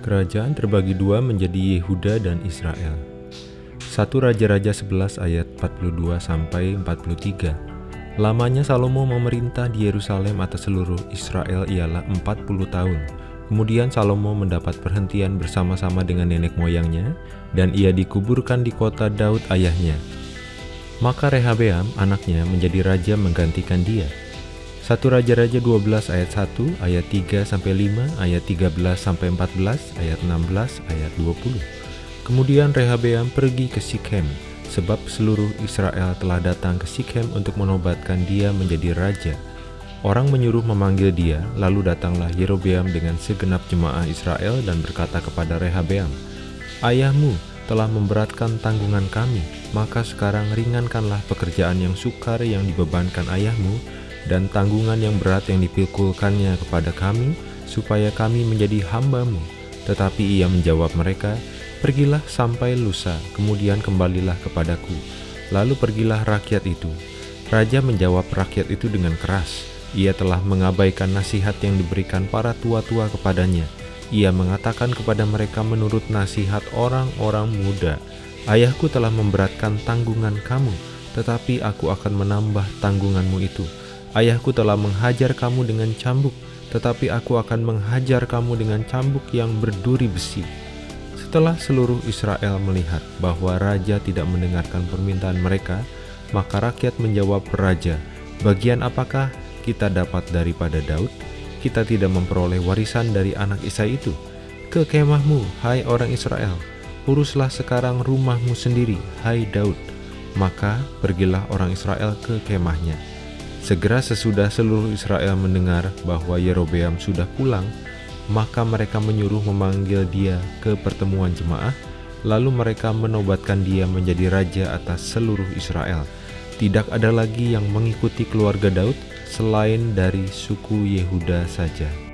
Kerajaan terbagi dua menjadi Yehuda dan Israel. 1 Raja-Raja 11 ayat 42 sampai 43. Lamanya Salomo memerintah di Yerusalem atas seluruh Israel ialah 40 tahun. Kemudian Salomo mendapat perhentian bersama-sama dengan nenek moyangnya, dan ia dikuburkan di kota Daud ayahnya. Maka Rehabeam anaknya menjadi raja menggantikan dia. 1 Raja-Raja 12 ayat 1, ayat 3 sampai 5, ayat 13 sampai 14, ayat 16, ayat 20. Kemudian Rehabeam pergi ke Sikhem, sebab seluruh Israel telah datang ke Sikhem untuk menobatkan dia menjadi raja. Orang menyuruh memanggil dia, lalu datanglah Yerobeam dengan segenap jemaah Israel dan berkata kepada Rehabeam, Ayahmu telah memberatkan tanggungan kami, maka sekarang ringankanlah pekerjaan yang sukar yang dibebankan ayahmu, dan tanggungan yang berat yang dipikulkannya kepada kami, supaya kami menjadi hambamu. Tetapi ia menjawab mereka, Pergilah sampai lusa, kemudian kembalilah kepadaku. Lalu pergilah rakyat itu. Raja menjawab rakyat itu dengan keras. Ia telah mengabaikan nasihat yang diberikan para tua-tua kepadanya. Ia mengatakan kepada mereka menurut nasihat orang-orang muda, Ayahku telah memberatkan tanggungan kamu, tetapi aku akan menambah tanggunganmu itu. Ayahku telah menghajar kamu dengan cambuk, tetapi aku akan menghajar kamu dengan cambuk yang berduri besi. Setelah seluruh Israel melihat bahwa raja tidak mendengarkan permintaan mereka, maka rakyat menjawab raja, "Bagian apakah kita dapat daripada Daud? Kita tidak memperoleh warisan dari anak Isai itu. Ke kemahmu, hai orang Israel, uruslah sekarang rumahmu sendiri, hai Daud." Maka pergilah orang Israel ke kemahnya. Segera sesudah seluruh Israel mendengar bahwa Yerobeam sudah pulang, maka mereka menyuruh memanggil dia ke pertemuan jemaah, lalu mereka menobatkan dia menjadi raja atas seluruh Israel. Tidak ada lagi yang mengikuti keluarga Daud selain dari suku Yehuda saja.